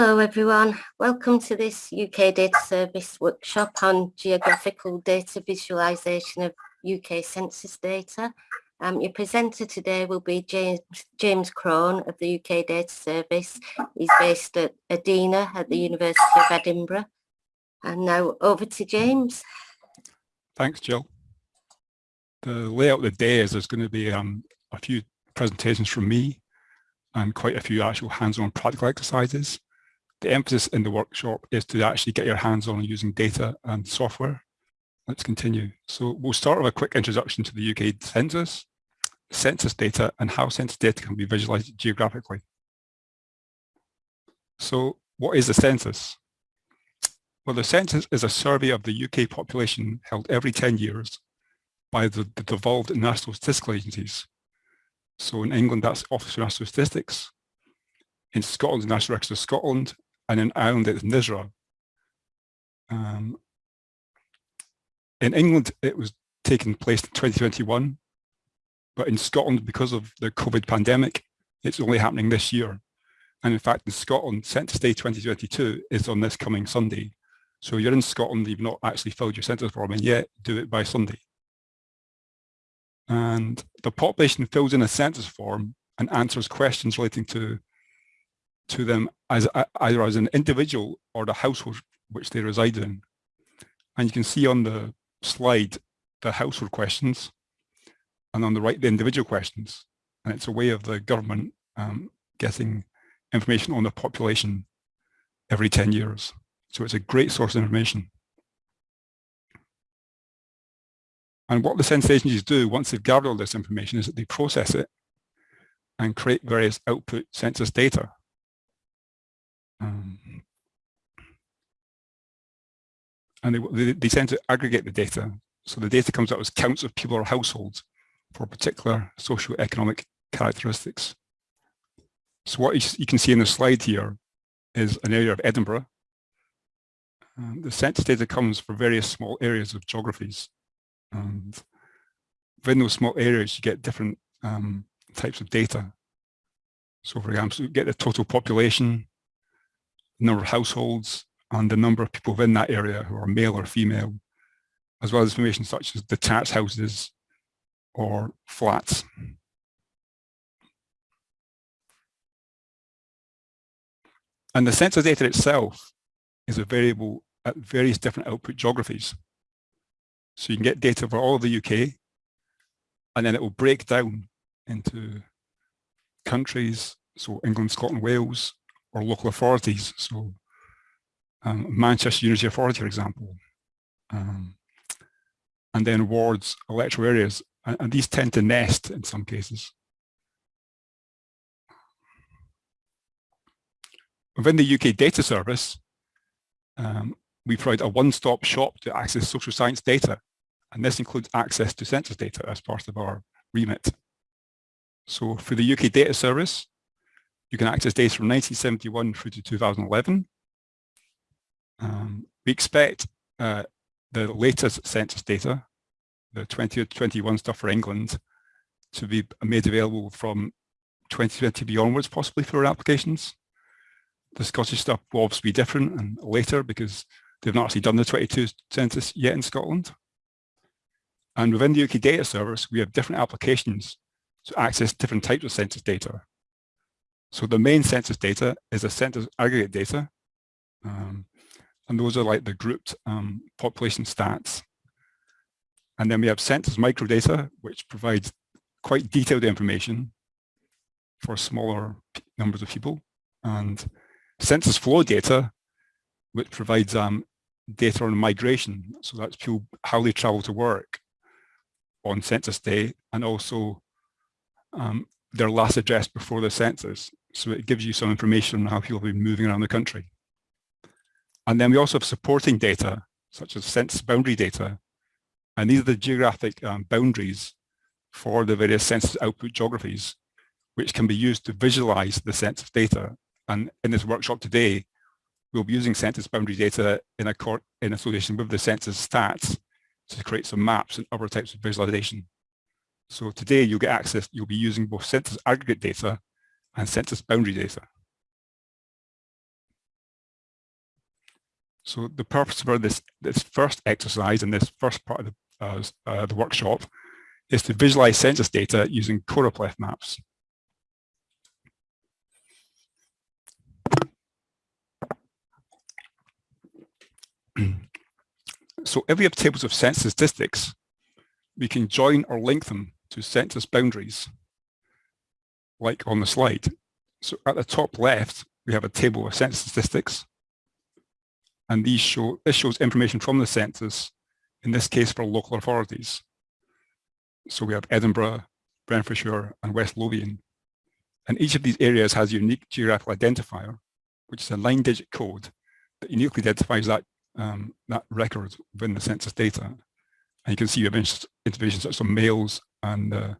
Hello everyone, welcome to this UK Data Service workshop on geographical data visualisation of UK census data. Um, your presenter today will be James, James Crone of the UK Data Service. He's based at Edina at the University of Edinburgh. And now over to James. Thanks, Jill. The layout of the day is there's going to be um, a few presentations from me and quite a few actual hands-on practical exercises. The emphasis in the workshop is to actually get your hands on using data and software. Let's continue. So we'll start with a quick introduction to the UK census, census data and how census data can be visualized geographically. So what is the census? Well, the census is a survey of the UK population held every 10 years by the, the devolved national statistical agencies so in England, that's Office for National Statistics. In Scotland, the National Register of Scotland, and in Ireland, it's NISRA. Um, in England, it was taking place in 2021, but in Scotland, because of the COVID pandemic, it's only happening this year. And in fact, in Scotland, Census Day 2022 is on this coming Sunday. So you're in Scotland, you've not actually filled your census form in yet, do it by Sunday and the population fills in a census form and answers questions relating to to them as either as an individual or the household which they reside in. And you can see on the slide the household questions and on the right the individual questions. And it's a way of the government um, getting information on the population every 10 years. So it's a great source of information. And what the census agencies do once they've gathered all this information is that they process it and create various output census data. Um, and they, they, tend to aggregate the data. So the data comes out as counts of people or households for particular socio-economic characteristics. So what you, you, can see in the slide here is an area of Edinburgh. Um, the census data comes for various small areas of geographies. And within those small areas, you get different um, types of data. So for example, you get the total population, number of households, and the number of people within that area who are male or female, as well as information such as detached houses or flats. And the census data itself is a variable at various different output geographies. So you can get data for all of the UK, and then it will break down into countries, so England, Scotland, Wales, or local authorities. So um, Manchester University Authority, for example. Um, and then wards, electoral areas, and, and, these tend to nest in some cases. Within the UK data service, um, we provide a one-stop shop to access social science data and this includes access to census data as part of our remit. So for the UK data service, you can access data from 1971 through to 2011. Um, we expect uh, the latest census data, the 2021 stuff for England, to be made available from 2020 onwards, possibly for our applications. The Scottish stuff will obviously be different and later because they've not actually done the 22 census yet in Scotland. And within the UK data service, we have different applications to access different types of census data. So the main census data is a census aggregate data. Um, and those are like the grouped um, population stats. And then we have census microdata, which provides quite detailed information for smaller numbers of people. And census flow data, which provides um, data on migration. So that's people, how they travel to work on census day and also um, their last address before the census. So it gives you some information on how people have been moving around the country. And then we also have supporting data, such as census boundary data. And these are the geographic um, boundaries for the various census output geographies, which can be used to visualize the census data. And in this workshop today, we'll be using census boundary data in, a in association with the census stats to create some maps and other types of visualization. So today you'll get access, you'll be using both census aggregate data and census boundary data. So the purpose for this, this first exercise and this first part of the, uh, uh, the workshop is to visualize census data using choropleth maps. so if we have tables of census statistics, we can join or link them to census boundaries, like on the slide. So at the top left, we have a table of census statistics. And these show, this shows information from the census, in this case for local authorities. So we have Edinburgh, Renfrewshire and West Lothian. And each of these areas has a unique geographical identifier, which is a nine digit code that uniquely identifies that, um, that record within the census data. And you can see you have information such as males and uh,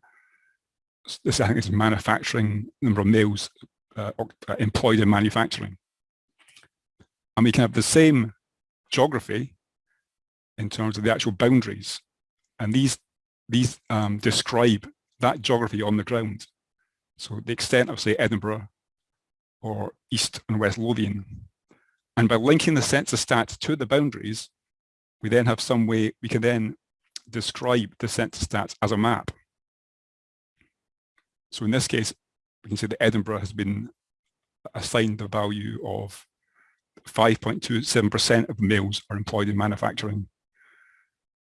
this I think is manufacturing, number of males uh, uh, employed in manufacturing. And we can have the same geography in terms of the actual boundaries. And these these um, describe that geography on the ground. So the extent of, say, Edinburgh or East and West Lothian. And by linking the census stats to the boundaries, we then have some way, we can then describe the census stats as a map. So in this case, we can say that Edinburgh has been assigned the value of 5.27% of males are employed in manufacturing,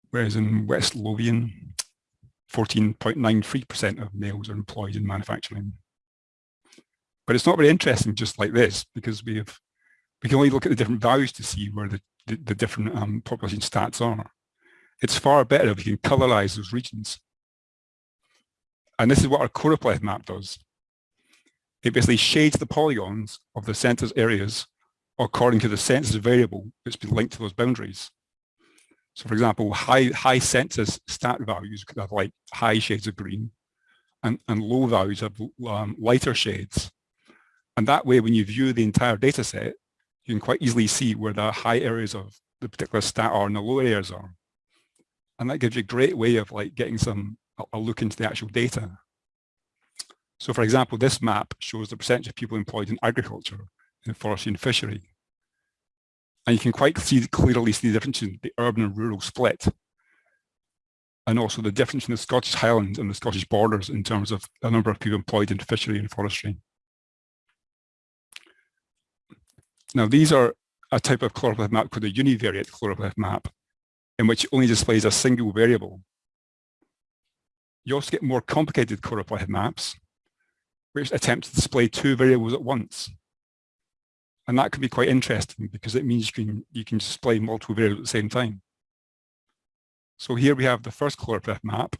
whereas in West Lothian, 14.93% of males are employed in manufacturing. But it's not very interesting just like this because we have we can only look at the different values to see where the, the, the different um, population stats are. It's far better if you can colorize those regions. And this is what our choropleth map does. It basically shades the polygons of the census areas according to the census variable that's been linked to those boundaries. So for example, high, high census stat values could have like high shades of green and, and low values have um, lighter shades. And that way, when you view the entire data set, you can quite easily see where the high areas of the particular stat are and the low areas are. And that gives you a great way of like getting some, a look into the actual data. So for example, this map shows the percentage of people employed in agriculture, in forestry and fishery. And you can quite see, clearly see the difference in the urban and rural split. And also the difference in the Scottish Highlands and the Scottish borders in terms of the number of people employed in fishery and forestry. Now these are a type of choropleth map called a univariate choropleth map, in which only displays a single variable. You also get more complicated choropleth maps, which attempt to display two variables at once. And that can be quite interesting because it means you can, you can display multiple variables at the same time. So here we have the first choropleth map,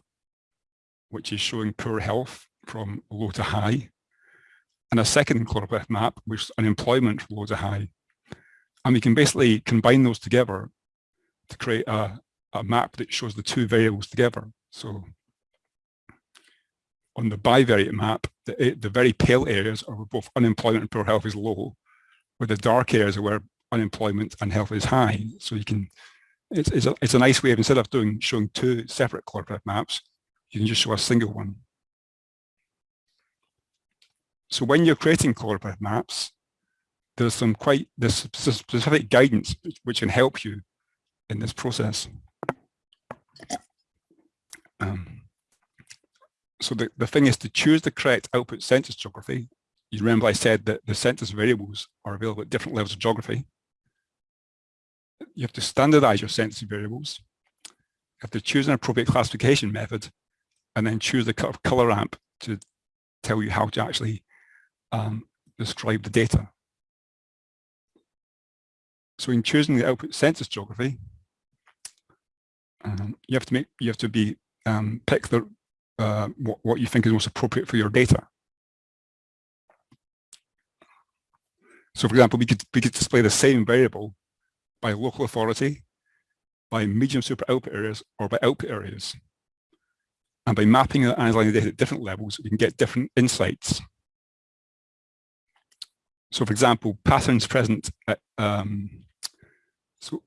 which is showing poor health from low to high, and a second choropleth map, which is unemployment from low to high. And we can basically combine those together to create a, a map that shows the two variables together. So on the bivariate map, the, the very pale areas are where both unemployment and poor health is low, where the dark areas are where unemployment and health is high. So you can, it's, it's, a, it's a nice way of instead of doing showing two separate choropleth maps, you can just show a single one. So when you're creating choropleth maps, there's some quite there's specific guidance which can help you in this process. Um, so the, the thing is to choose the correct output census geography you remember I said that the census variables are available at different levels of geography. You have to standardize your census variables. You have to choose an appropriate classification method and then choose the color ramp to tell you how to actually um, describe the data. So in choosing the output census geography, um, you have to make you have to be um, pick the uh, what, what you think is most appropriate for your data. So for example, we could, we could display the same variable by local authority, by medium super output areas, or by output areas. And by mapping and analyzing the data at different levels, we can get different insights. So for example, patterns present at, um, so,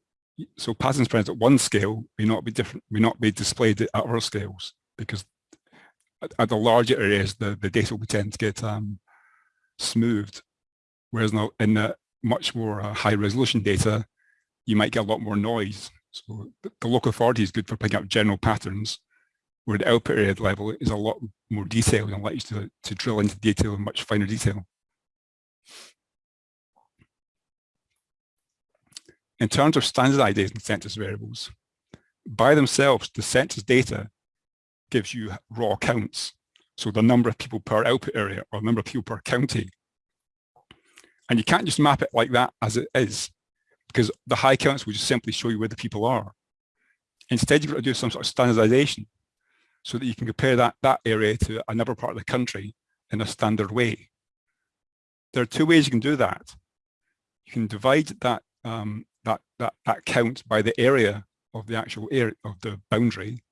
so patterns present at one scale may not be different, may not be displayed at other scales because at, at the larger areas, the, the data will tend to get um, smoothed Whereas now in the much more uh, high resolution data, you might get a lot more noise. So the, the local authority is good for picking up general patterns, where the output area level is a lot more detailed and allows you to, to drill into detail in much finer detail. In terms of standardizing census variables, by themselves, the census data gives you raw counts. So the number of people per output area or number of people per county. And you can't just map it like that as it is, because the high counts will just simply show you where the people are. Instead, you've got to do some sort of standardization so that you can compare that, that area to another part of the country in a standard way. There are two ways you can do that. You can divide that, um, that, that, that count by the area of the actual area of the boundary.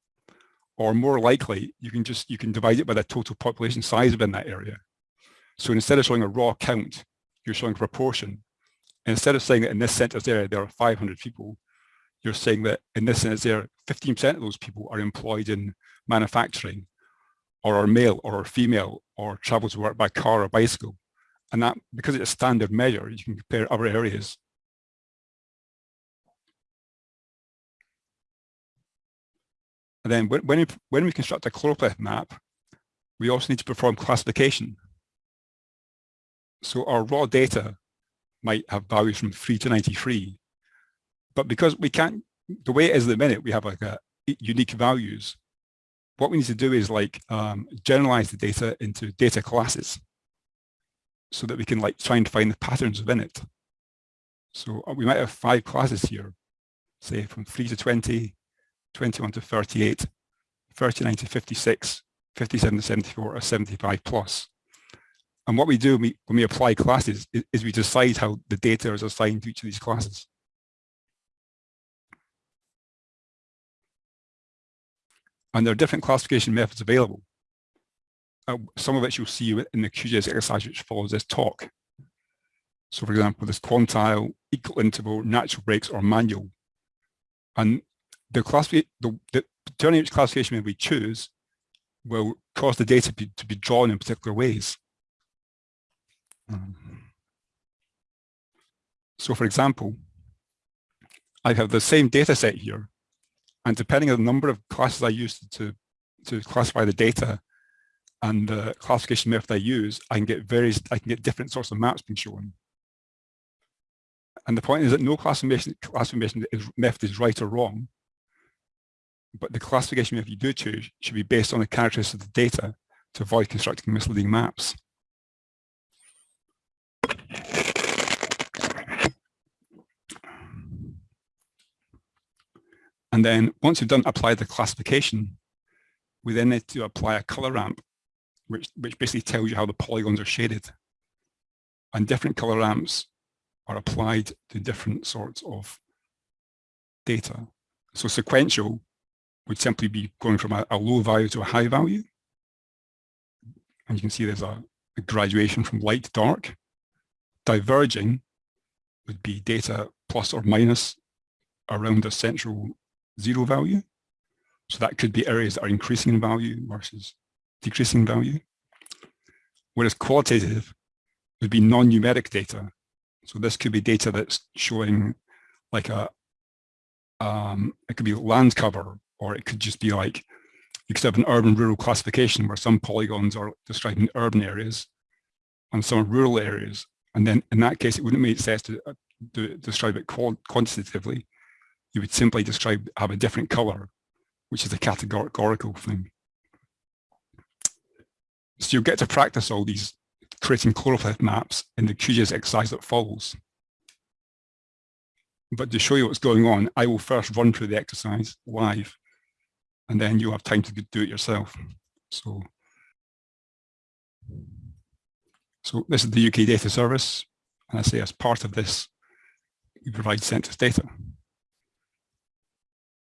Or more likely you can just you can divide it by the total population size within that area. So instead of showing a raw count you're showing a proportion. Instead of saying that in this census area there are 500 people you're saying that in this census area 15 percent of those people are employed in manufacturing or are male or are female or travel to work by car or bicycle. And that because it's a standard measure you can compare other areas And then when, we, when we construct a choropleth map, we also need to perform classification. So our raw data might have values from 3 to 93. But because we can't, the way it is at the minute, we have like a unique values. What we need to do is like um, generalize the data into data classes so that we can like try and find the patterns within it. So uh, we might have five classes here, say from 3 to 20, 21 to 38, 39 to 56, 57 to 74 or 75 plus. And what we do when we, apply classes is, is we decide how the data is assigned to each of these classes. And there are different classification methods available. Uh, some of which you'll see in the QGIS exercise which follows this talk. So for example, this quantile, equal interval, natural breaks, or manual. And the classification, the, the determining which classification we choose will cause the data be, to be drawn in particular ways. Um, so for example, I have the same data set here, and depending on the number of classes I use to, to classify the data and the classification method I use, I can get various, I can get different sorts of maps being shown. And the point is that no classification, classification method is right or wrong but the classification method you do choose should be based on the characteristics of the data to avoid constructing misleading maps. And then once you've done apply the classification, we then need to apply a color ramp, which, which basically tells you how the polygons are shaded. And different color ramps are applied to different sorts of data. So sequential would simply be going from a, a, low value to a high value. And you can see there's a, a graduation from light to dark. Diverging would be data plus or minus around a central zero value. So that could be areas that are increasing in value versus decreasing value. Whereas qualitative would be non-numeric data. So this could be data that's showing like a, um, it could be land cover or it could just be like, you could have an urban rural classification where some polygons are describing urban areas and some rural areas. And then in that case, it wouldn't make sense to, uh, to describe it quantitatively. You would simply describe, have a different color, which is a categorical thing. So you'll get to practice all these creating choropleth maps in the QGIS exercise that follows. But to show you what's going on, I will first run through the exercise live and then you have time to do it yourself. So, so this is the UK data service. And I say as part of this, we provide census data.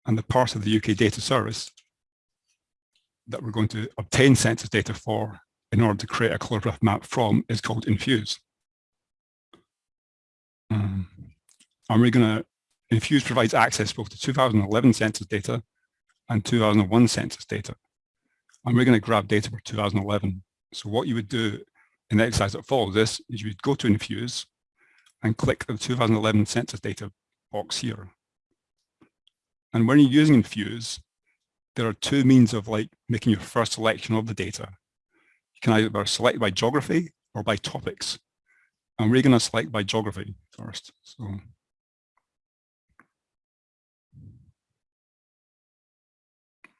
And the part of the UK data service that we're going to obtain census data for in order to create a choropleth map from is called Infuse. Um, and we're going to, Infuse provides access both to 2011 census data and 2001 census data. And we're going to grab data for 2011. So what you would do in the exercise that follows this is you would go to Infuse and click the 2011 census data box here. And when you're using Infuse, there are two means of like making your first selection of the data. You can either select by geography or by topics. And we're going to select by geography first. So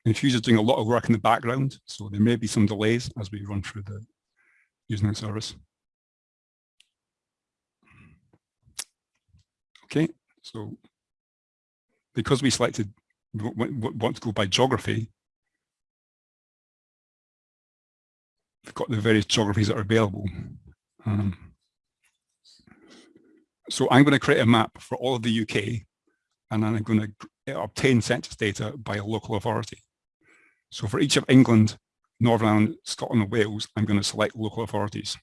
Infuse is doing a lot of work in the background, so there may be some delays as we run through the using the service. Okay, so because we selected want to go by geography, we've got the various geographies that are available. Um, so I'm going to create a map for all of the UK, and then I'm going to obtain census data by a local authority. So for each of England, Northern Ireland, Scotland and Wales, I'm going to select local authorities.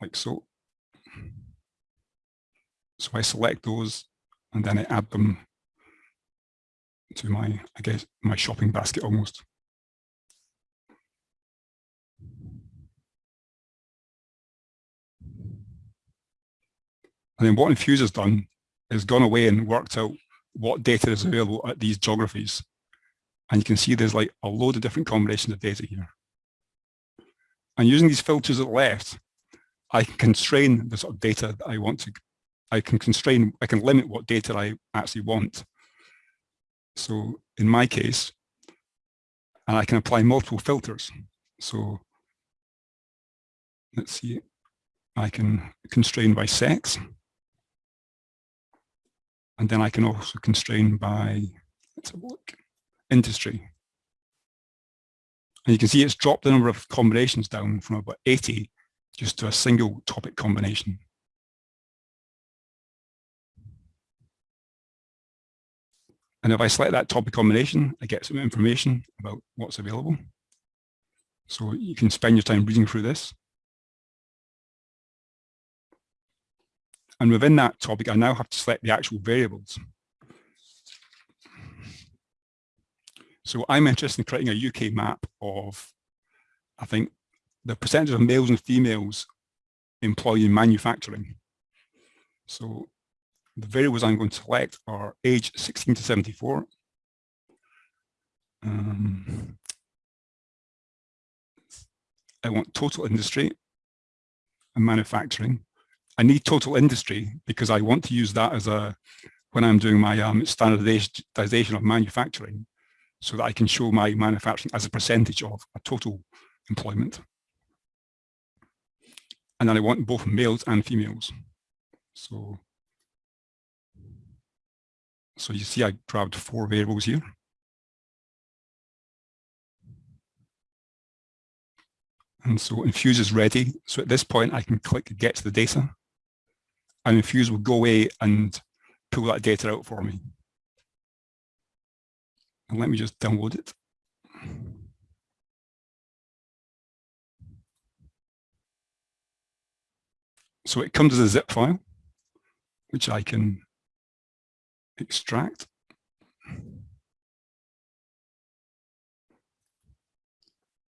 Like so. So I select those and then I add them to my, I guess, my shopping basket almost. And then what Infuse has done is gone away and worked out what data is available at these geographies. And you can see there's like a load of different combinations of data here. And using these filters at the left, I can constrain the sort of data that I want to, I can constrain, I can limit what data I actually want. So in my case, and I can apply multiple filters. So let's see, I can constrain by sex. And then I can also constrain by, let's have a look industry. And you can see it's dropped the number of combinations down from about 80 just to a single topic combination. And if I select that topic combination, I get some information about what's available. So you can spend your time reading through this. And within that topic, I now have to select the actual variables. So I'm interested in creating a UK map of, I think, the percentage of males and females employed in manufacturing. So the variables I'm going to select are age 16 to 74. Um, I want total industry and manufacturing. I need total industry because I want to use that as a, when I'm doing my um, standardization of manufacturing, so that I can show my manufacturing as a percentage of a total employment. And then I want both males and females. So, so you see I grabbed four variables here. And so Infuse is ready. So at this point, I can click get to the data and Infuse will go away and pull that data out for me. And let me just download it. So it comes as a zip file, which I can extract.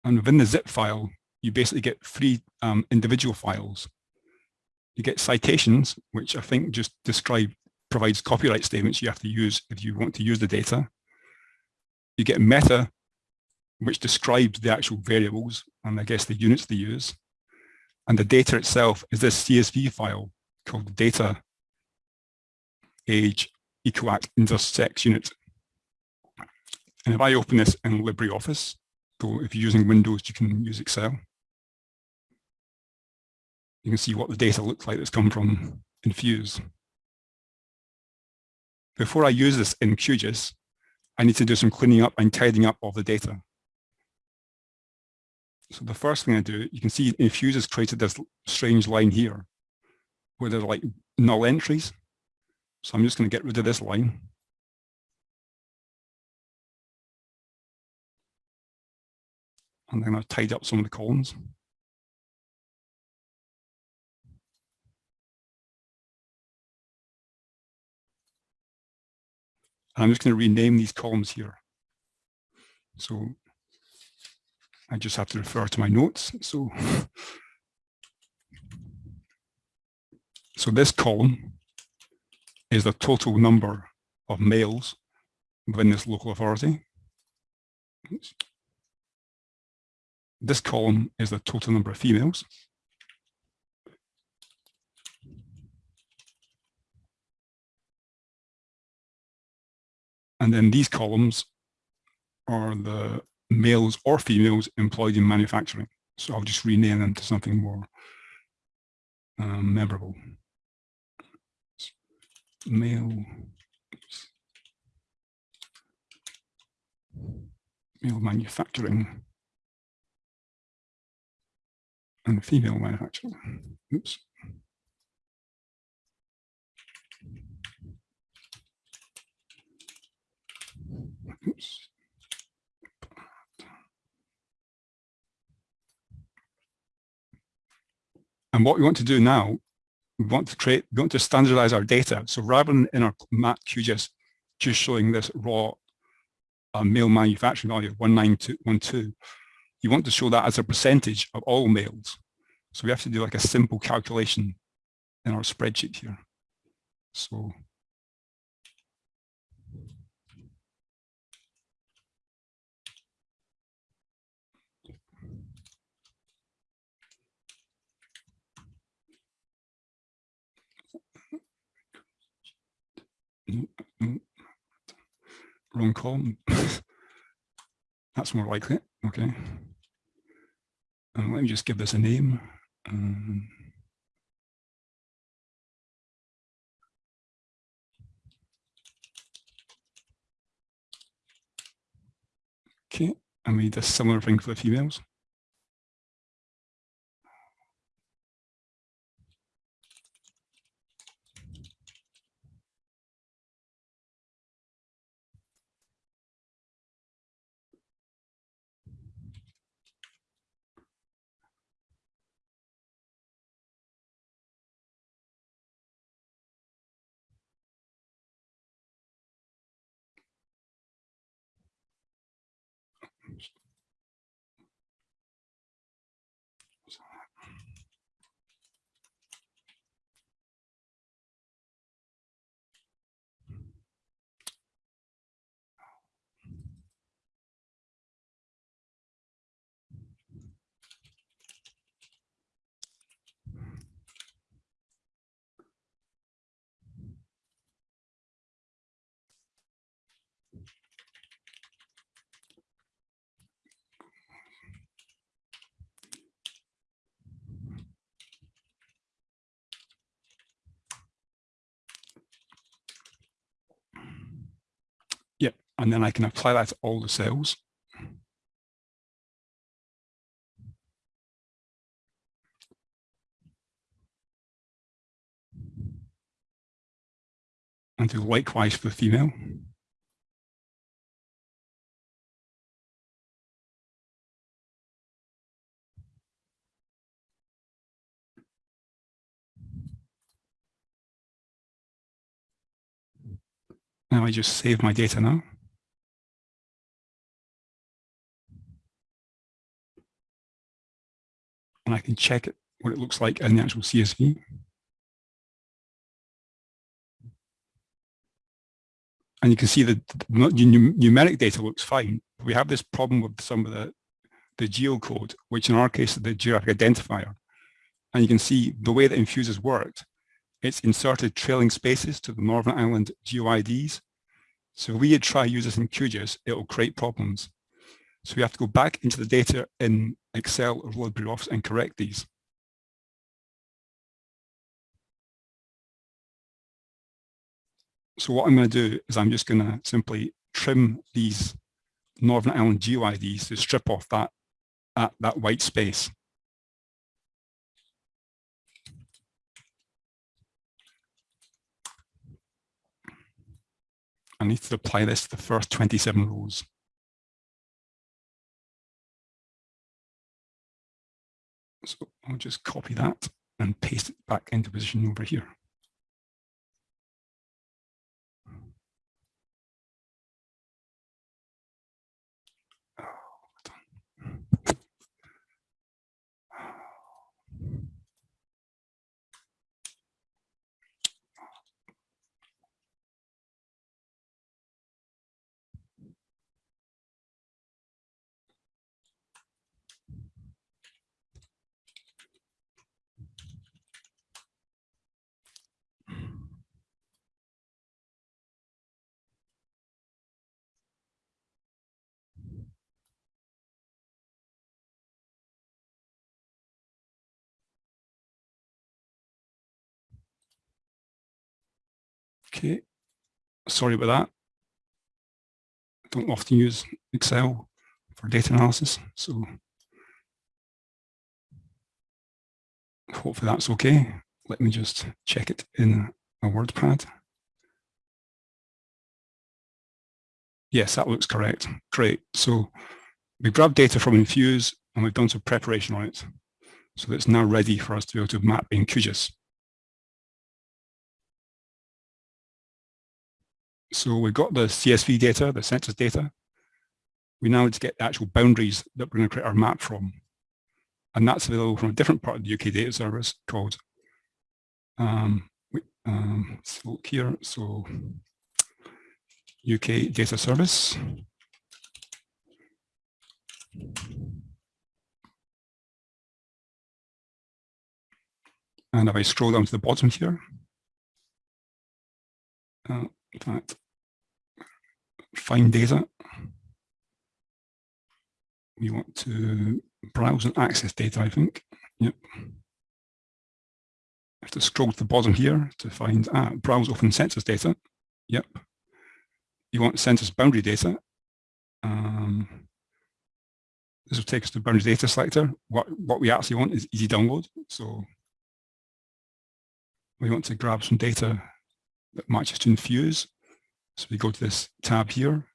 And within the zip file, you basically get three um, individual files. You get citations, which I think just describe, provides copyright statements you have to use if you want to use the data you get meta, which describes the actual variables and I guess the units they use. And the data itself is this CSV file called data age equac intersex unit. And if I open this in LibreOffice, so if you're using Windows, you can use Excel. You can see what the data looks like that's come from Infuse. Before I use this in QGIS, I need to do some cleaning up and tidying up of the data. So the first thing I do, you can see Infuse has created this strange line here where there's like null entries. So I'm just going to get rid of this line. And then I've tidied up some of the columns. I'm just going to rename these columns here. So I just have to refer to my notes. So, so this column is the total number of males within this local authority. This column is the total number of females. And then these columns are the males or females employed in manufacturing. So I'll just rename them to something more um, memorable. Male, male manufacturing and female manufacturing. Oops. Oops. And what we want to do now, we want to create, we want to standardize our data. So rather than in our mat QGIS just showing this raw uh, male manufacturing value of 1912, you want to show that as a percentage of all males. So we have to do like a simple calculation in our spreadsheet here. So wrong column. That's more likely. Okay. And let me just give this a name. Um, okay, and we did a similar thing for the females. Yep, and then I can apply that to all the cells. And do likewise for the female. Now I just save my data now. And I can check it, what it looks like in the actual CSV. And you can see that the numeric data looks fine. We have this problem with some of the, the geocode, which in our case is the geographic identifier. And you can see the way that Infuses worked it's inserted trailing spaces to the Northern Ireland GeoIDs. So if we try this in QGIS, it will create problems. So we have to go back into the data in Excel or LibreOffice Office and correct these. So what I'm going to do is I'm just going to simply trim these Northern Ireland GeoIDs to strip off that, that, that white space. I need to apply this to the first 27 rows. I'll just copy that and paste it back into position over here. Okay, sorry about that. I don't often use Excel for data analysis, so hopefully that's okay. Let me just check it in a WordPad. Yes, that looks correct. Great. So we grabbed data from Infuse and we've done some preparation on it. So it's now ready for us to be able to map in QGIS. So we've got the CSV data, the census data. We now need to get the actual boundaries that we're going to create our map from. And that's available from a different part of the UK data service called, um, um, so look here, so UK data service. And if I scroll down to the bottom here, uh, in fact, find data. We want to browse and access data, I think. Yep. I have to scroll to the bottom here to find ah, browse open census data. Yep. You want census boundary data. Um, this will take us to boundary data selector. What, what we actually want is easy download. So we want to grab some data that matches to Infuse. So we go to this tab here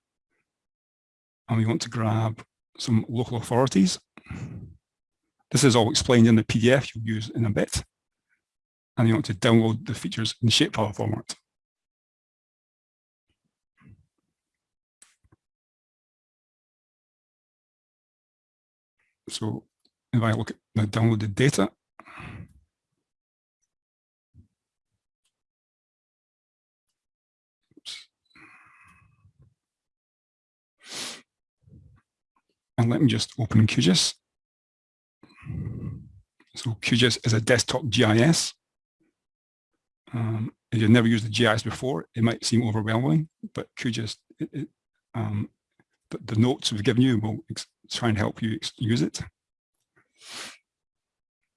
and we want to grab some local authorities. This is all explained in the PDF you'll use in a bit. And you want to download the features in shapefile format. So if I look at the downloaded data, And let me just open QGIS. So QGIS is a desktop GIS. Um, if you've never used the GIS before, it might seem overwhelming, but QGIS, it, it, um, the, the, notes we've given you will try and help you use it.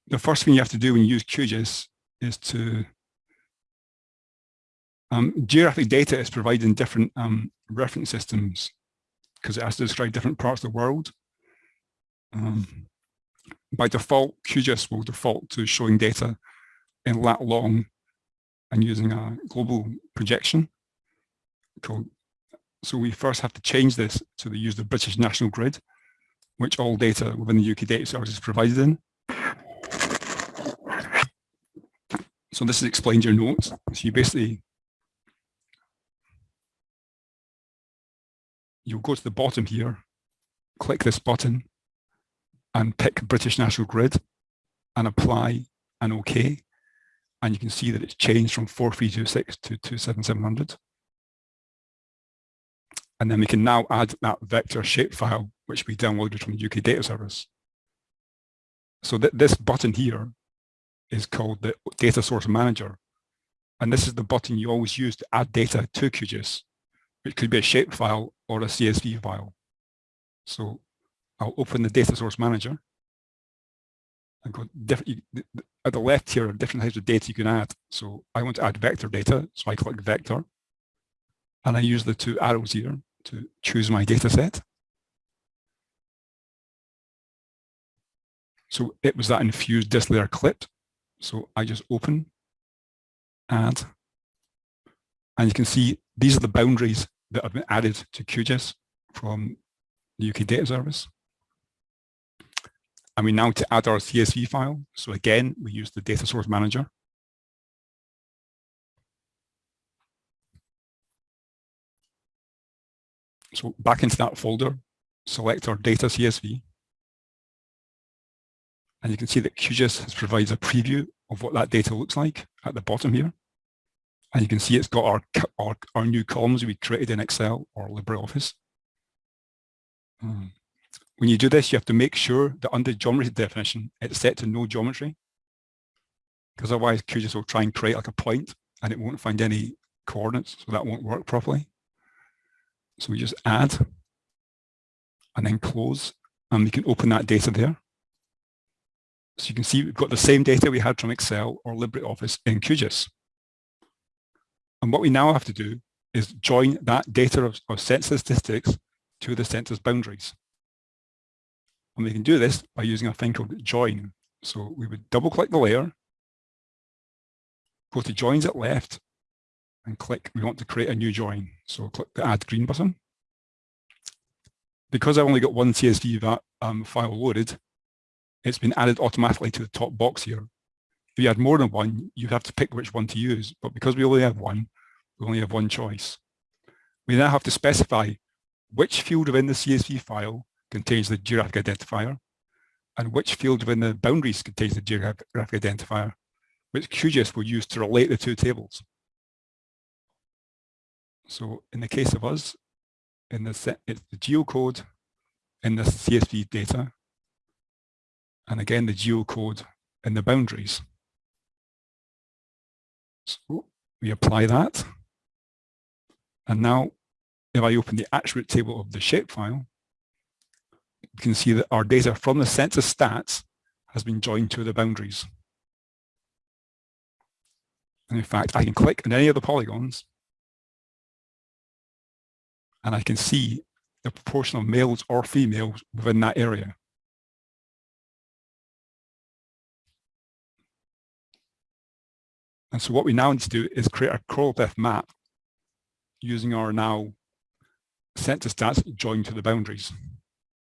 The first thing you have to do when you use QGIS is to um, geographic data is provided in different um, reference systems because it has to describe different parts of the world. Um, by default, QGIS will default to showing data in lat long and using a global projection called so we first have to change this to the use the British National Grid, which all data within the UK data service is provided in. So this is explained in your notes. So you basically you'll go to the bottom here, click this button and pick British National Grid and apply and OK. And you can see that it's changed from 4326 to 27700. And then we can now add that vector shapefile, which we downloaded from the UK data service. So th this button here is called the data source manager. And this is the button you always use to add data to QGIS. It could be a shapefile or a CSV file. So I'll open the data source manager. I've got different, at the left here are different types of data you can add. So I want to add vector data, so I click vector. And I use the two arrows here to choose my data set. So it was that infused disk layer clip. So I just open, add, and you can see these are the boundaries that have been added to QGIS from the UK Data Service. And we now to add our CSV file. So again, we use the data source manager. So back into that folder, select our data CSV. And you can see that QGIS has provides a preview of what that data looks like at the bottom here. And you can see it's got our, our, our new columns we created in Excel or LibreOffice. Um, when you do this, you have to make sure that under geometry definition, it's set to no geometry. Because otherwise QGIS will try and create like a point and it won't find any coordinates, so that won't work properly. So we just add and then close and we can open that data there. So you can see we've got the same data we had from Excel or LibreOffice in QGIS. And what we now have to do is join that data of, of census statistics to the census boundaries. And we can do this by using a thing called join. So we would double click the layer, go to joins at left and click, we want to create a new join. So click the add green button. Because I've only got one CSV um, file loaded, it's been added automatically to the top box here. If you had more than one, you'd have to pick which one to use. But because we only have one, we only have one choice. We now have to specify which field within the CSV file contains the geographic identifier and which field within the boundaries contains the geographic identifier, which QGIS will use to relate the two tables. So in the case of us, in the set, it's the geocode in the CSV data, and again the geocode in the boundaries. So we apply that. And now if I open the attribute table of the shapefile, you can see that our data from the census stats has been joined to the boundaries. And in fact, I can click on any of the polygons and I can see the proportion of males or females within that area. And so what we now need to do is create a choropleth map using our now census stats joined to the boundaries.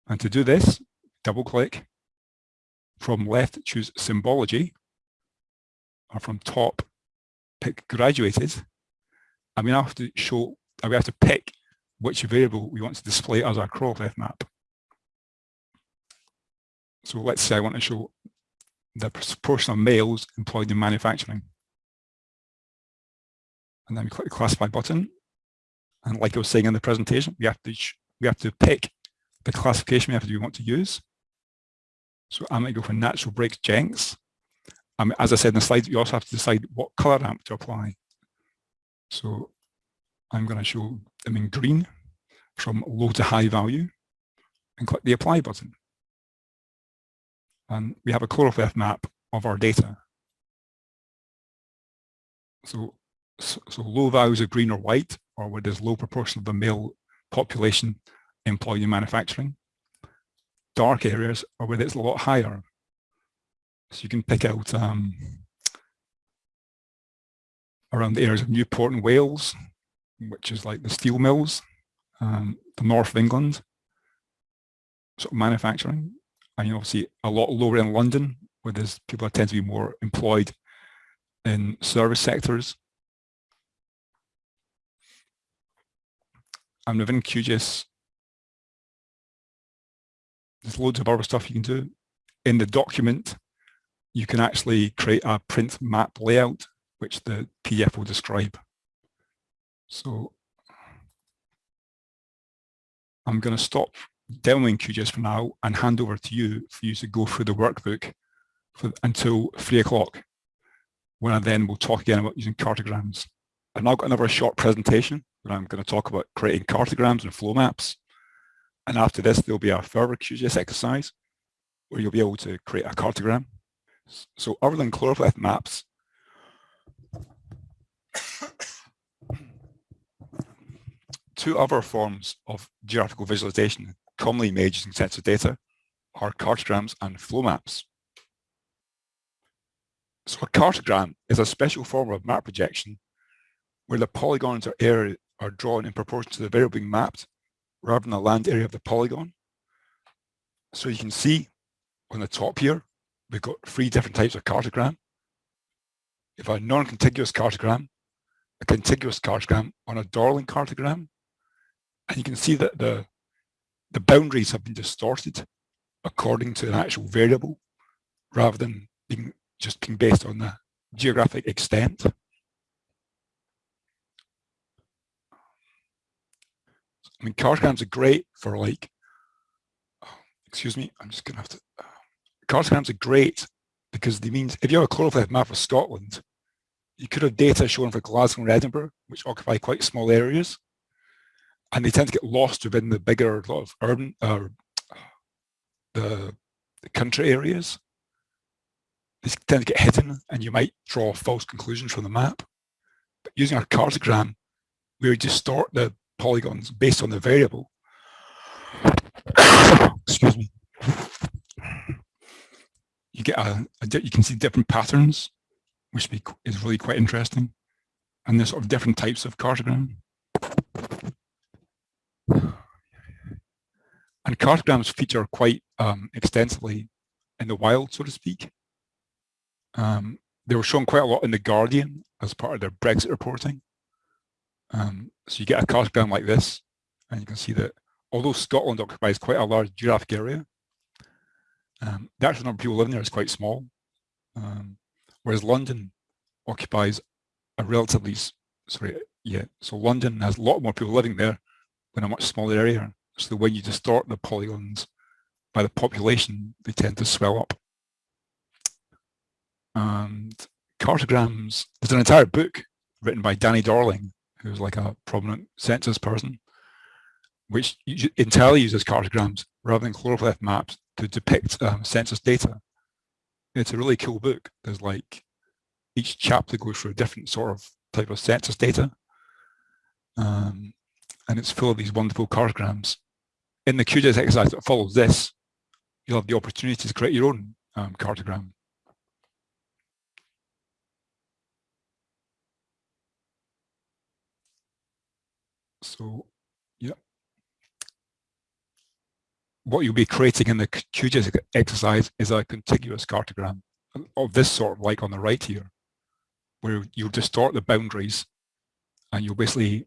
And to do this, double click. From left, choose symbology, or from top, pick graduated. And we now have to show, we have to pick which variable we want to display as our choropleth map. So let's say I want to show the proportion of males employed in manufacturing. And then we click the classify button. And like I was saying in the presentation, we have to we have to pick the classification method we want to use. So I might go for natural breaks Jenks. Um, as I said in the slides, you also have to decide what color ramp to apply. So I'm going to show them in green from low to high value and click the apply button. And we have a choropleth map of our data. So, so, low values of green or white, or where there's low proportion of the male population employed in manufacturing. Dark areas are where it's a lot higher. So you can pick out um, around the areas of Newport and Wales, which is like the steel mills, um, the north of England, sort of manufacturing, and you obviously a lot lower in London, where there's people tend to be more employed in service sectors. And within QGIS, there's loads of other stuff you can do. In the document, you can actually create a print map layout, which the PDF will describe. So I'm going to stop demoing QGIS for now and hand over to you for you to go through the workbook for, until three o'clock, when I then will talk again about using cartograms. I've now got another short presentation where I'm going to talk about creating cartograms and flow maps. And after this, there'll be a further QGIS exercise where you'll be able to create a cartogram. So other than choropleth maps, two other forms of geographical visualization commonly made using census data are cartograms and flow maps. So a cartogram is a special form of map projection where the polygons or area are drawn in proportion to the variable being mapped rather than the land area of the polygon. So you can see on the top here, we've got three different types of cartogram. If a non-contiguous cartogram, a contiguous cartogram on a Dorling cartogram, and you can see that the, the boundaries have been distorted according to an actual variable rather than being just being based on the geographic extent. I mean, cartograms are great for like, oh, excuse me, I'm just gonna have to, uh, cartograms are great because they means if you have a choropleth map of Scotland, you could have data shown for Glasgow and Edinburgh, which occupy quite small areas, and they tend to get lost within the bigger lot of urban, uh, the, the country areas. They tend to get hidden, and you might draw false conclusions from the map. But using our cartogram, we would distort the polygons based on the variable. Excuse me. You get a, a, you can see different patterns, which is really quite interesting, and there's sort of different types of cartogram. And cartograms feature quite um, extensively in the wild, so to speak. Um, they were shown quite a lot in The Guardian as part of their Brexit reporting. Um, so you get a cartogram like this, and you can see that although Scotland occupies quite a large geographic area, um, the actual number of people living there is quite small, um, whereas London occupies a relatively, sorry, yeah, so London has a lot more people living there in a much smaller area. So when you distort the polygons by the population, they tend to swell up. And cartograms, there's an entire book written by Danny Who's like a prominent census person, which entirely uses cartograms rather than choropleth maps to depict um, census data. It's a really cool book. There's like each chapter goes through a different sort of type of census data. Um, and it's full of these wonderful cartograms. In the QGIS exercise that follows this, you'll have the opportunity to create your own um, cartogram. So, yeah. What you'll be creating in the QGIS exercise is a contiguous cartogram of this sort, like on the right here, where you'll distort the boundaries and you'll basically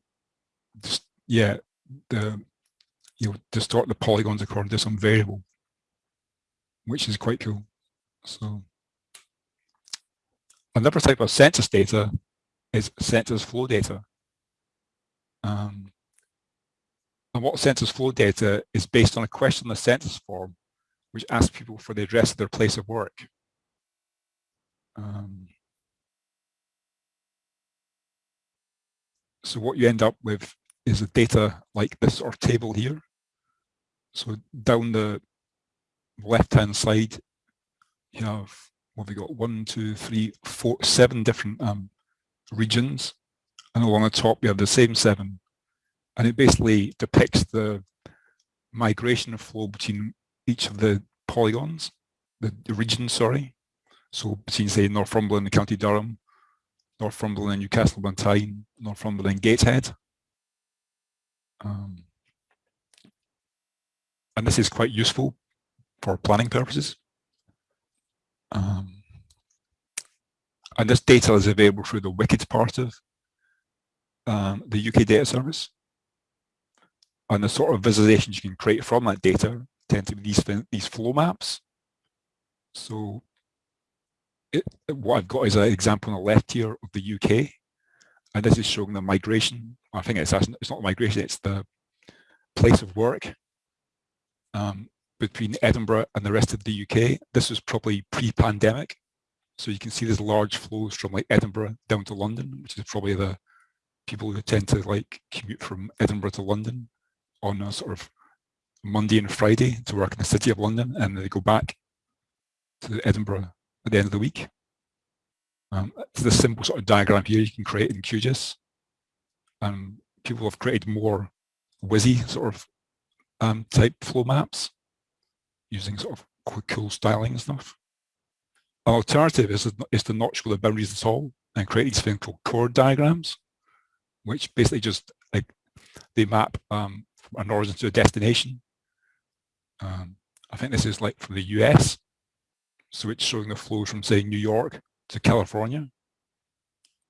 just, yeah, the you'll distort the polygons according to some variable, which is quite cool. So another type of census data is census flow data. Um, and what census flow data is based on a question on the census form, which asks people for the address of their place of work. Um, so what you end up with is a data like this or table here. So down the left-hand side, you have what we got one, two, three, four, seven different um, regions, and along the top we have the same seven, and it basically depicts the migration flow between each of the polygons, the, the regions, sorry. So between say Northumberland and County Durham, Northumberland and Newcastle upon Tyne, Northumberland and Gateshead. Um, and this is quite useful for planning purposes. Um, and this data is available through the WCIDS part of um, the UK Data Service. And the sort of visualizations you can create from that data tend to be these, these flow maps. So it, what I've got is an example on the left here of the UK. And this is showing the migration. I think it's, it's not migration, it's the place of work um, between Edinburgh and the rest of the UK. This was probably pre-pandemic. So you can see there's large flows from like Edinburgh down to London, which is probably the people who tend to like commute from Edinburgh to London on a sort of Monday and Friday to work in the city of London and they go back to Edinburgh at the end of the week. Um, it's the simple sort of diagram here you can create in QGIS. Um, people have created more WYSI sort of um, type flow maps using sort of cool styling and stuff. An alternative is, is to not show the boundaries at all and create these things called chord diagrams, which basically just like they map um, an origin to a destination. Um, I think this is like from the US. So it's showing the flow from say New York to California.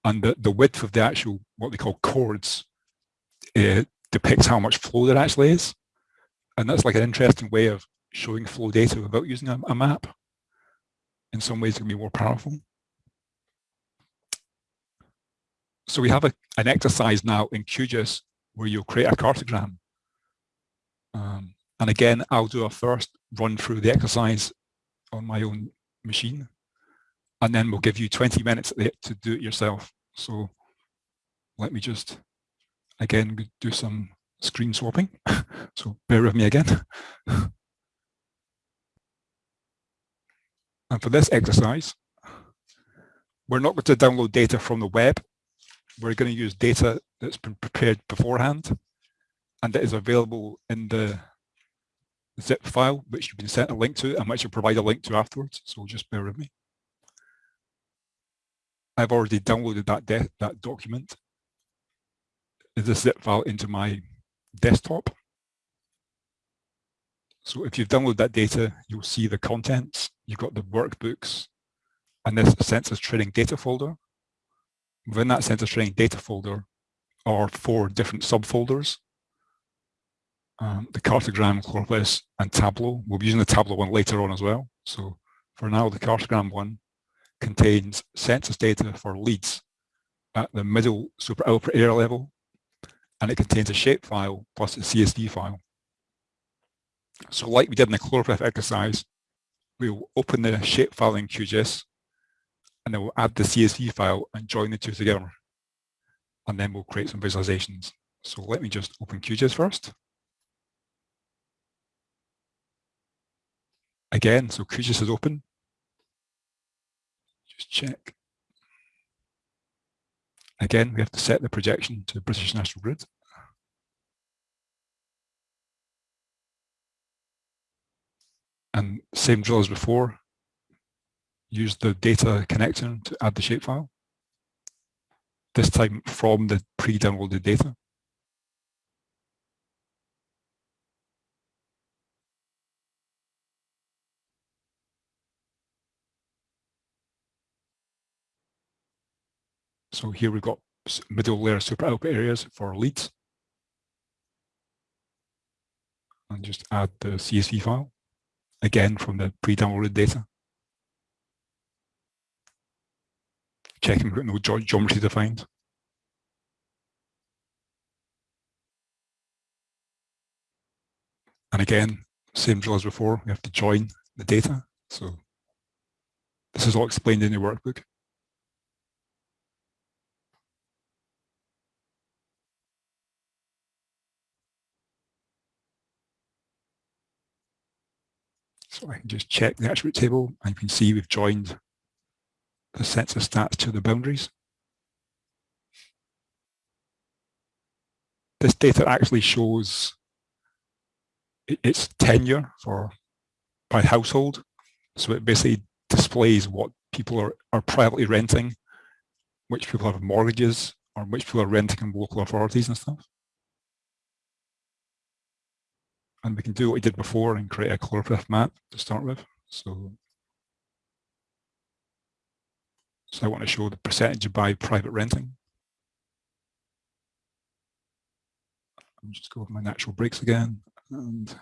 And the, the width of the actual, what they call chords, uh, depicts how much flow there actually is. And that's like an interesting way of showing flow data without using a, a map. In some ways it can be more powerful. So we have a, an exercise now in QGIS where you'll create a cartogram. Um, and again, I'll do a first run through the exercise on my own machine. And then we'll give you 20 minutes to do it yourself. So let me just, again, do some screen swapping. so bear with me again. and for this exercise, we're not going to download data from the web. we're going to use data that's been prepared beforehand and that is available in the zip file, which you've been sent a link to and which you'll provide a link to afterwards. So just bear with me. I've already downloaded that, that document, the zip file into my desktop. So if you've downloaded that data, you'll see the contents. You've got the workbooks and this census training data folder. Within that census training data folder are four different subfolders. Um, the cartogram, Choropleth, and Tableau. We'll be using the Tableau one later on as well. So for now, the cartogram one contains census data for Leeds at the middle super output area level, and it contains a shapefile plus a CSV file. So like we did in the Choropleth exercise, we'll open the shapefile in QGIS, and then we'll add the CSV file and join the two together. And then we'll create some visualizations. So let me just open QGIS first. Again, so QGIS is open. Just check. Again, we have to set the projection to British National Grid. And same drill as before, use the data connector to add the shapefile. This time from the pre-downloaded data. So here we've got middle layer super output areas for Leeds. And just add the CSV file, again from the pre-downloaded data. Checking we've got no ge geometry defined. And again, same drill as before, we have to join the data. So this is all explained in the workbook. So I can just check the attribute table and you can see we've joined the sets of stats to the boundaries. This data actually shows its tenure for by household. So it basically displays what people are, are privately renting, which people have mortgages, or which people are renting in local authorities and stuff. And we can do what we did before and create a choropleth map to start with. So, so I want to show the percentage of by private renting. I'll just go over my natural breaks again and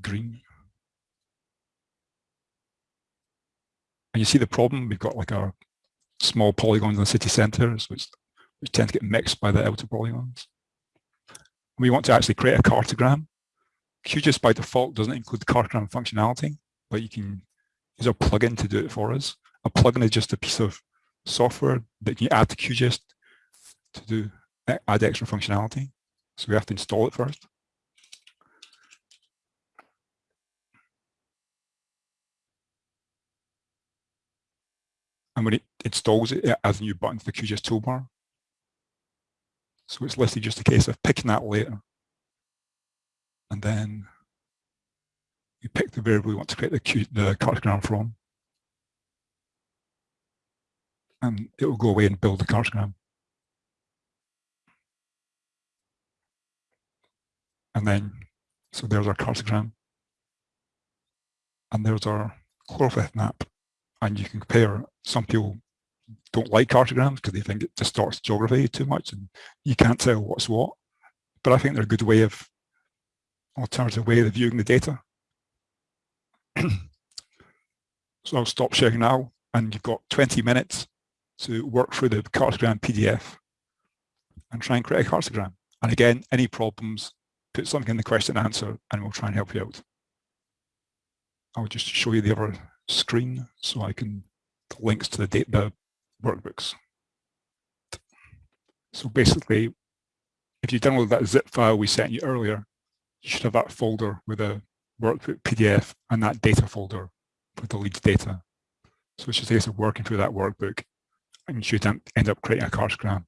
green. And you see the problem, we've got like our small polygons in the city centres, which, which tend to get mixed by the outer polygons. We want to actually create a cartogram QGIS by default doesn't include the cartogram functionality, but you can use a plugin to do it for us. A plugin is just a piece of software that you add to QGIS to do add extra functionality. So we have to install it first. And when it installs it, it adds a new button to the QGIS toolbar. So it's literally just a case of picking that later and then you pick the variable you want to create the, the cartogram from. And it will go away and build the cartogram. And then, so there's our cartogram. And there's our Choropleth map. And you can compare, some people don't like cartograms because they think it distorts geography too much and you can't tell what's what. But I think they're a good way of alternative way of viewing the data. so I'll stop sharing now and you've got 20 minutes to work through the cartogram PDF and try and create a cartogram. And again, any problems, put something in the question and answer and we'll try and help you out. I'll just show you the other screen so I can the links to the data workbooks. So basically, if you download that zip file we sent you earlier, you should have that folder with a workbook PDF and that data folder for the Leeds data. So it's just a case of working through that workbook and you should end up creating a cartogram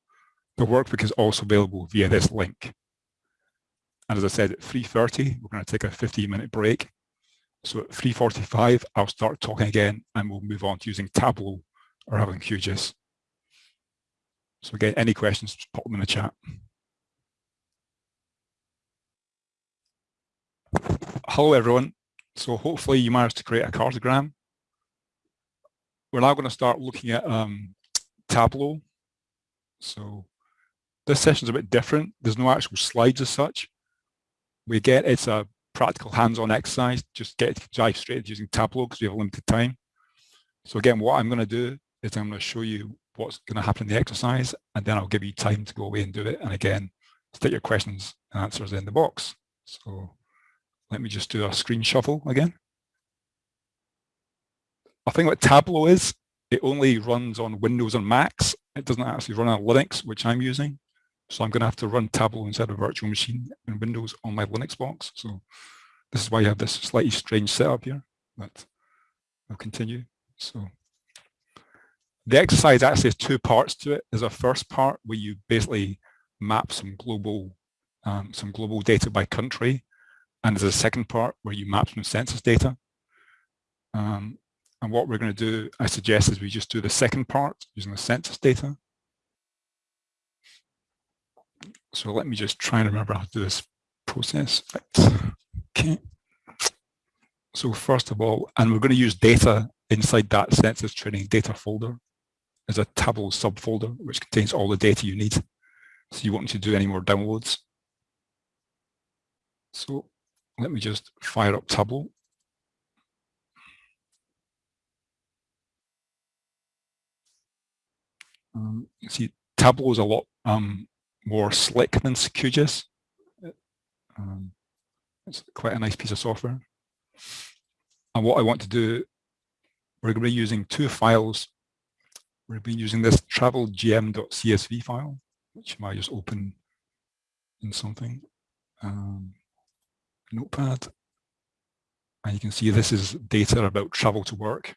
The workbook is also available via this link. And as I said, at 3.30, we're going to take a 15 minute break. So at 3.45, I'll start talking again and we'll move on to using Tableau or having QGIS. So again, any questions, just pop them in the chat. Hello everyone. So hopefully you managed to create a cartogram. We're now going to start looking at um, Tableau. So this session is a bit different. There's no actual slides as such. We get it's a practical hands-on exercise. Just get to dive straight into using Tableau because we have limited time. So again, what I'm going to do is I'm going to show you what's going to happen in the exercise, and then I'll give you time to go away and do it. And again, stick your questions and answers in the box. So let me just do a screen shuffle again. I think what Tableau is, it only runs on Windows and Macs. It doesn't actually run on Linux, which I'm using. So I'm going to have to run Tableau inside a virtual machine in Windows on my Linux box. So this is why you have this slightly strange setup here, but I'll continue. So the exercise actually has two parts to it. There's a first part where you basically map some global um, some global data by country, and there's a second part where you map some census data. Um, and what we're going to do, I suggest, is we just do the second part using the census data. So let me just try and remember how to do this process. Okay. So first of all, and we're going to use data inside that census training data folder as a Tableau subfolder, which contains all the data you need. So you won't need to do any more downloads. So let me just fire up Tableau. Um, see, Tableau is a lot um, more slick than QGIS. Um, it's quite a nice piece of software. And what I want to do, we're going to be using two files. We're going to be using this travelgm.csv file, which I might just open in something. Um, notepad. And you can see this is data about travel to work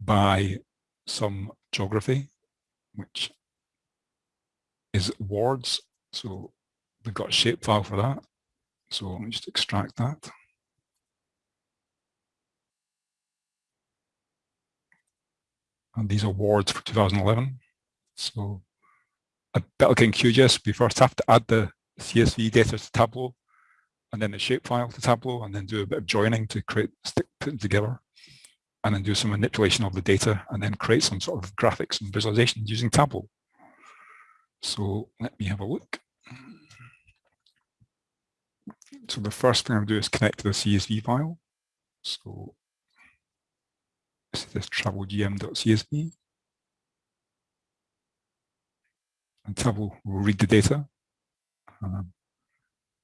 by some geography, which is wards. So we've got a shapefile for that. So let me just extract that. And these are wards for 2011. So a bit like in QGIS, we first have to add the CSV data to Tableau and then the shapefile to Tableau and then do a bit of joining to create, stick, put them together and then do some manipulation of the data and then create some sort of graphics and visualizations using Tableau. So let me have a look. So the first thing I'm going to do is connect to the CSV file. So this is travelgm.csv. And Tableau will read the data. Um,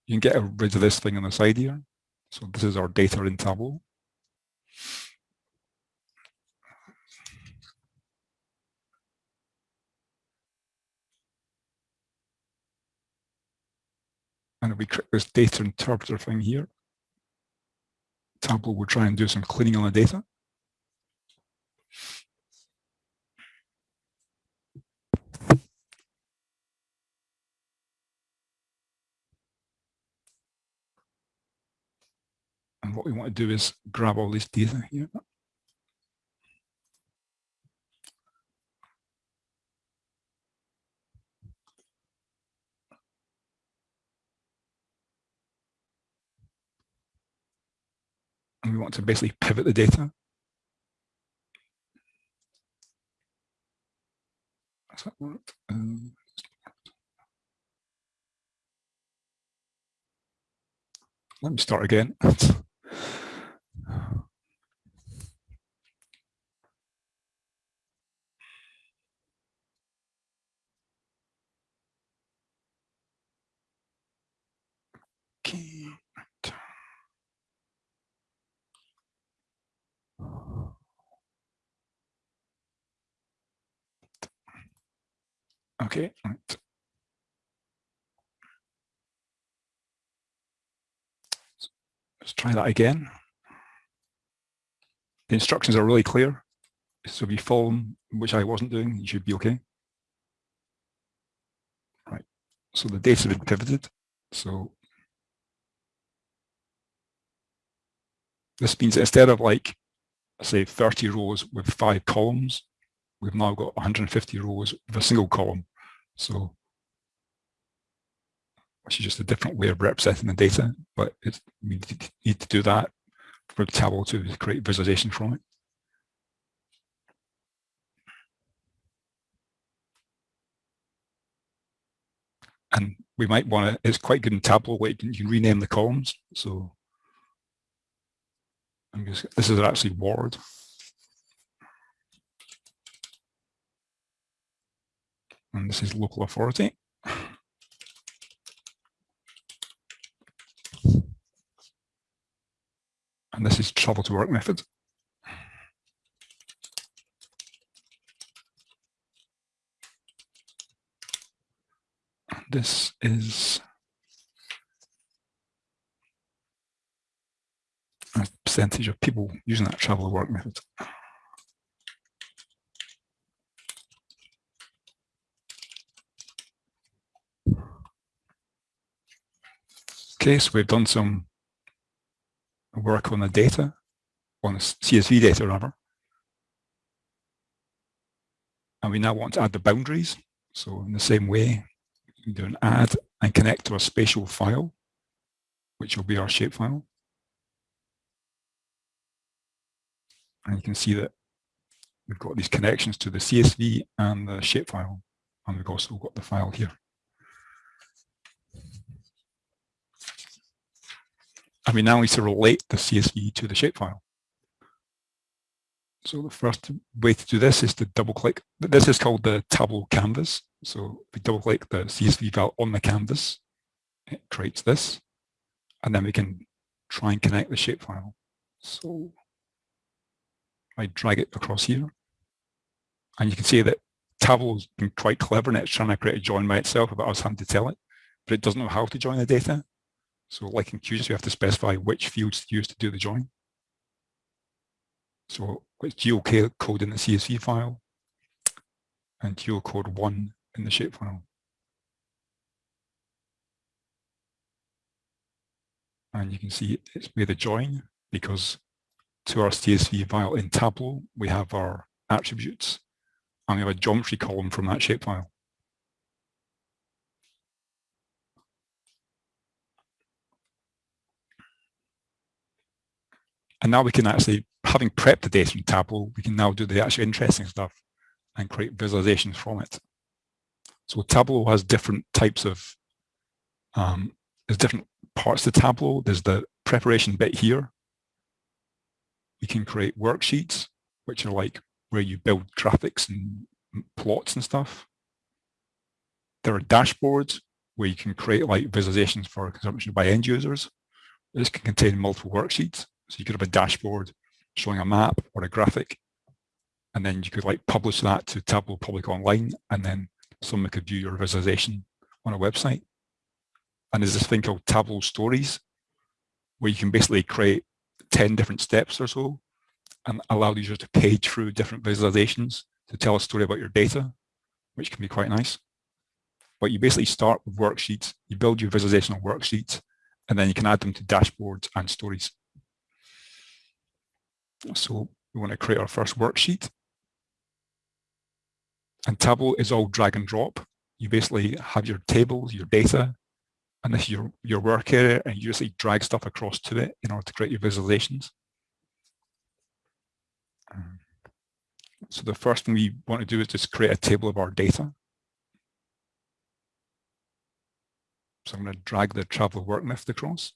you can get rid of this thing on the side here. So this is our data in Tableau. And we click this data interpreter thing here. Tableau will try and do some cleaning on the data. And what we want to do is grab all this data here. And we want to basically pivot the data. Does that work? Um, let me start again. Okay. Okay. Let's try that again. The instructions are really clear. So if you follow them, which I wasn't doing, you should be okay. Right. So the data has been pivoted. So this means instead of like, say 30 rows with five columns, we've now got 150 rows with a single column. So which is just a different way of representing the data, but we need to do that for Tableau to create visualization from it. And we might want to, it's quite good in Tableau where you can, you can rename the columns. So just, this is actually Ward. And this is local authority. And this is travel to work method. this is a percentage of people using that travel to work method. Okay, so we've done some work on the data, on the CSV data rather. And we now want to add the boundaries. So in the same way, we do an add and connect to a spatial file, which will be our shapefile. And you can see that we've got these connections to the CSV and the shapefile, and we've also got the file here. And we now need to relate the CSV to the shapefile. So the first way to do this is to double click. This is called the Tableau canvas. So we double click the CSV file on the canvas, it creates this. And then we can try and connect the shapefile. So I drag it across here. And you can see that Tableau's been quite clever and it's trying to create a join by itself about us having to tell it, but it doesn't know how to join the data. So like in QGIS, we have to specify which fields to use to do the join. So it's geocode in the CSV file and geocode one in the shapefile. And you can see it's made a join because to our CSV file in Tableau, we have our attributes and we have a geometry column from that shapefile. And now we can actually, having prepped the data in Tableau, we can now do the actual interesting stuff and create visualizations from it. So Tableau has different types of, um, there's different parts to Tableau. There's the preparation bit here. We can create worksheets, which are like where you build graphics and plots and stuff. There are dashboards where you can create like visualizations for consumption by end users. This can contain multiple worksheets. So you could have a dashboard showing a map or a graphic, and then you could like publish that to Tableau Public Online, and then someone could view your visualization on a website. And there's this thing called Tableau Stories, where you can basically create 10 different steps or so and allow the user to page through different visualizations to tell a story about your data, which can be quite nice. But you basically start with worksheets, you build your visualization on worksheets, and then you can add them to dashboards and stories. So we want to create our first worksheet. And Tableau is all drag and drop. You basically have your tables, your data, and this is your, your work area, and you usually drag stuff across to it in order to create your visualizations. So the first thing we want to do is just create a table of our data. So I'm going to drag the travel work method across.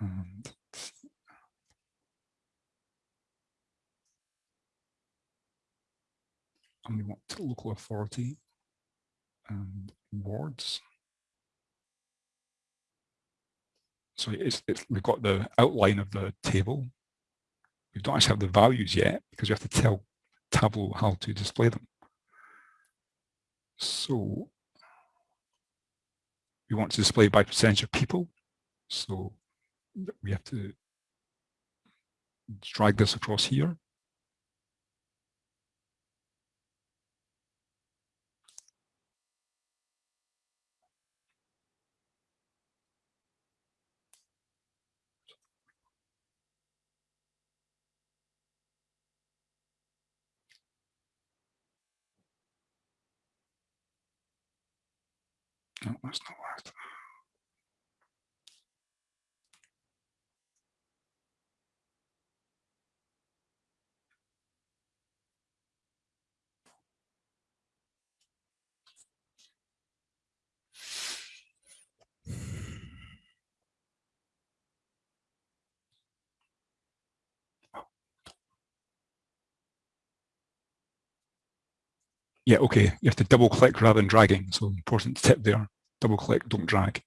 And and we want local authority and wards. So it's, it's, we've got the outline of the table. We don't actually have the values yet because we have to tell Tableau how to display them. So we want to display by percentage of people. So we have to drag this across here. No, that's not right. Yeah, okay, you have to double click rather than dragging. So important tip there, double click, don't drag.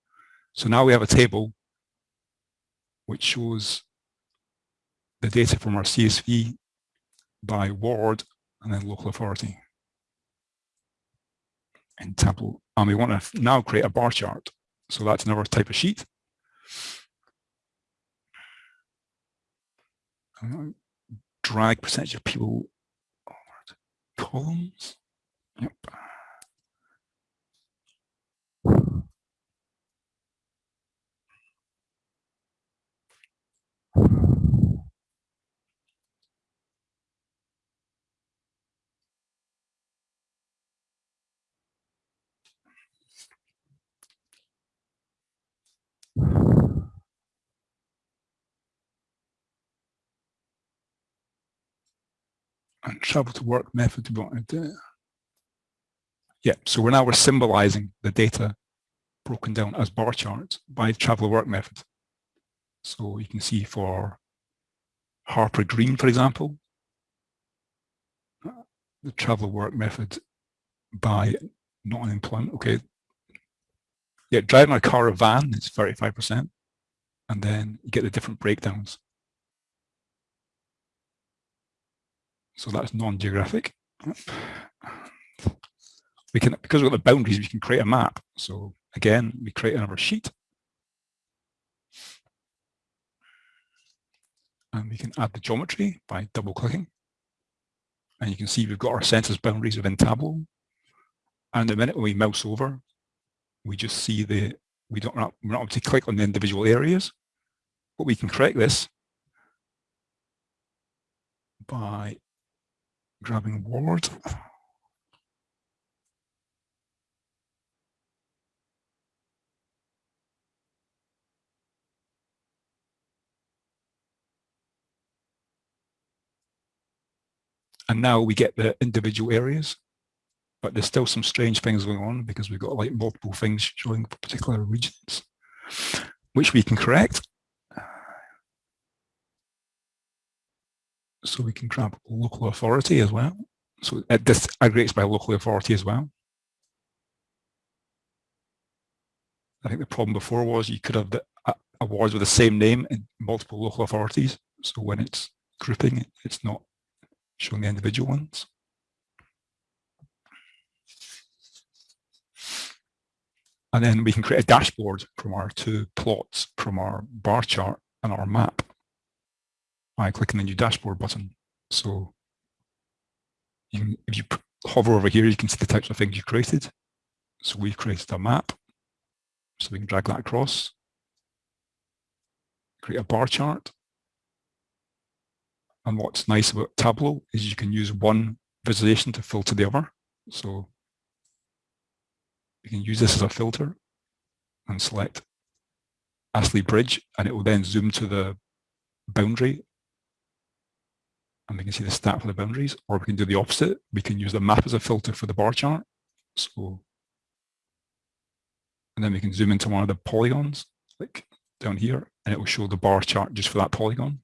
So now we have a table which shows the data from our CSV by ward and then local authority in Tableau. And we want to now create a bar chart. So that's another type of sheet. Uh, drag percentage of people oh, columns. Travel to work method to what I do. Yeah, so we're now we're symbolizing the data broken down as bar charts by travel work method. So you can see for Harper Green, for example, the travel work method by not non-employment. Okay. Yeah, driving a car or van is 35%. And then you get the different breakdowns. So that's non-geographic. We can, because we've got the boundaries, we can create a map. So again, we create another sheet. And we can add the geometry by double clicking. And you can see we've got our census boundaries within Tableau. And the minute when we mouse over, we just see the, we don't, we're not, able to click on the individual areas, but we can correct this by grabbing ward. And now we get the individual areas, but there's still some strange things going on because we've got like multiple things showing particular regions, which we can correct. So we can grab local authority as well. So it disaggregates by local authority as well. I think the problem before was you could have the uh, awards with the same name in multiple local authorities. So when it's grouping, it's not showing the individual ones. And then we can create a dashboard from our two plots from our bar chart and our map by clicking the new dashboard button. So you if you hover over here, you can see the types of things you created. So we've created a map. So we can drag that across, create a bar chart. And what's nice about Tableau is you can use one visualization to filter the other. So you can use this as a filter and select Astley Bridge, and it will then zoom to the boundary and we can see the stat for the boundaries, or we can do the opposite. We can use the map as a filter for the bar chart. So, and then we can zoom into one of the polygons, like down here, and it will show the bar chart just for that polygon.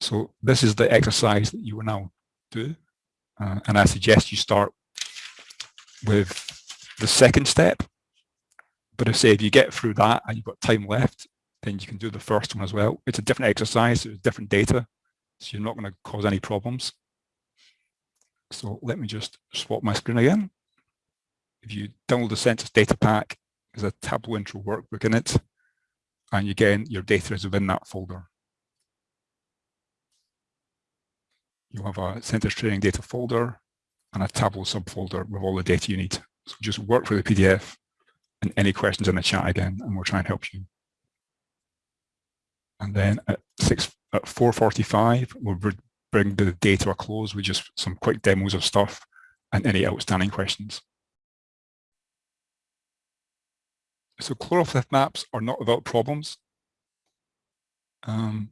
So this is the exercise that you will now do. Uh, and I suggest you start with the second step. But if say if you get through that and you've got time left, then you can do the first one as well. It's a different exercise, it's different data, so you're not going to cause any problems. So let me just swap my screen again. If you download the census data pack, there's a Tableau intro workbook in it. And again, your data is within that folder. You'll have a census training data folder and a Tableau subfolder with all the data you need. So just work for the PDF and any questions in the chat again, and we'll try and help you. And then at six at 4.45, we'll bring the day to a close with just some quick demos of stuff and any outstanding questions. so choropleth maps are not without problems um,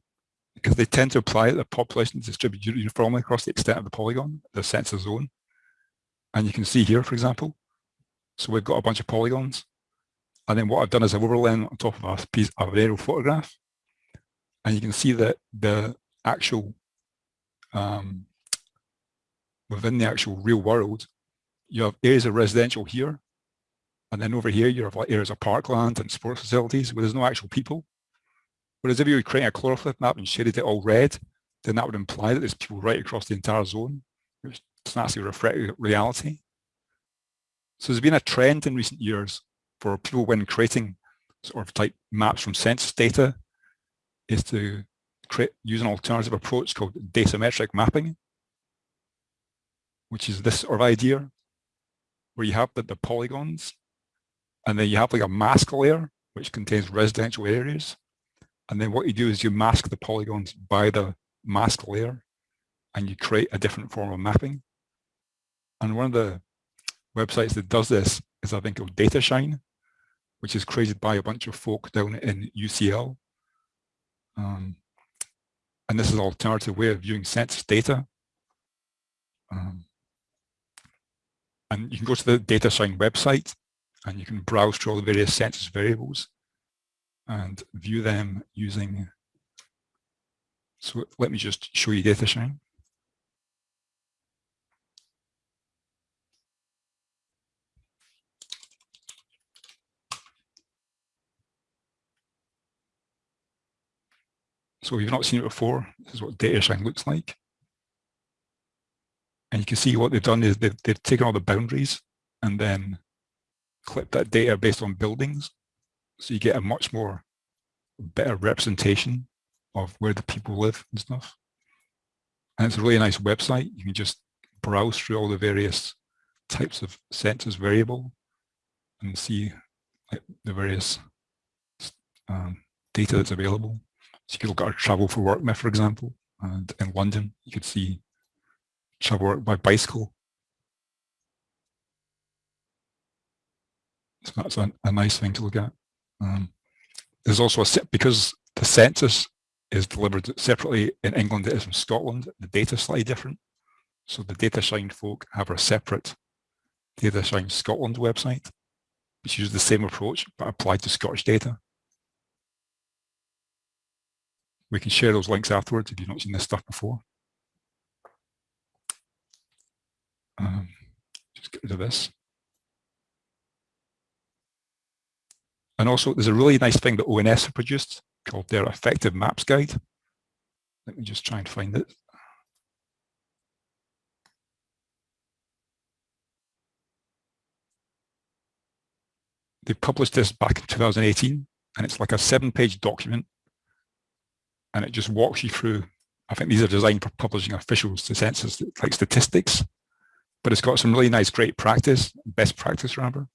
because they tend to apply the population is distributed uniformly across the extent of the polygon, the census zone. And you can see here, for example, so we've got a bunch of polygons. And then what I've done is I've overlain on top of a piece of an aerial photograph. And you can see that the actual, um, within the actual real world, you have areas of residential here. And then over here, you have areas of parkland and sports facilities where there's no actual people. Whereas if you were creating a choropleth map and shaded it all red, then that would imply that there's people right across the entire zone, which doesn't actually reflect reality. So there's been a trend in recent years for people when creating sort of type maps from census data is to create, use an alternative approach called dasymetric mapping, which is this sort of idea where you have the, the polygons and then you have like a mask layer which contains residential areas and then what you do is you mask the polygons by the mask layer and you create a different form of mapping. And one of the websites that does this is I think called DataShine, which is created by a bunch of folk down in UCL. Um, and this is an alternative way of viewing census data. Um, and you can go to the DataShine website and you can browse through all the various census variables and view them using, so let me just show you DataShine. So if you've not seen it before, this is what DataShine looks like. And you can see what they've done is they've, they've taken all the boundaries and then clipped that data based on buildings so you get a much more better representation of where the people live and stuff. And it's a really nice website. You can just browse through all the various types of census variable and see like, the various um, data that's available. So you could look at travel for work map, for example, and in London, you could see travel by bicycle. So that's a, a nice thing to look at. Um, there's also a set because the census is delivered separately in England it is in Scotland, the data is slightly different. So the DataShine folk have a separate DataShine Scotland website, which uses the same approach but applied to Scottish data. We can share those links afterwards if you've not seen this stuff before. Um, just get rid of this. And also there's a really nice thing that ONS have produced called their effective maps guide. Let me just try and find it. They published this back in 2018 and it's like a seven page document and it just walks you through, I think these are designed for publishing official census like statistics, but it's got some really nice, great practice, best practice rather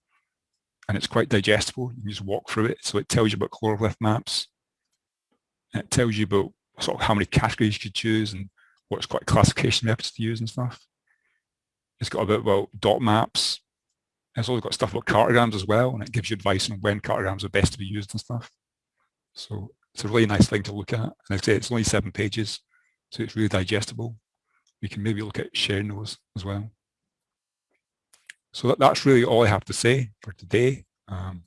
and it's quite digestible. You can just walk through it. So it tells you about choropleth maps. And it tells you about sort of how many categories you could choose and what's quite classification methods to use and stuff. It's got a bit about dot maps. It's also got stuff about cartograms as well, and it gives you advice on when cartograms are best to be used and stuff. So it's a really nice thing to look at. And I say it's only seven pages, so it's really digestible. We can maybe look at sharing those as well. So that, that's really all I have to say for today. Um,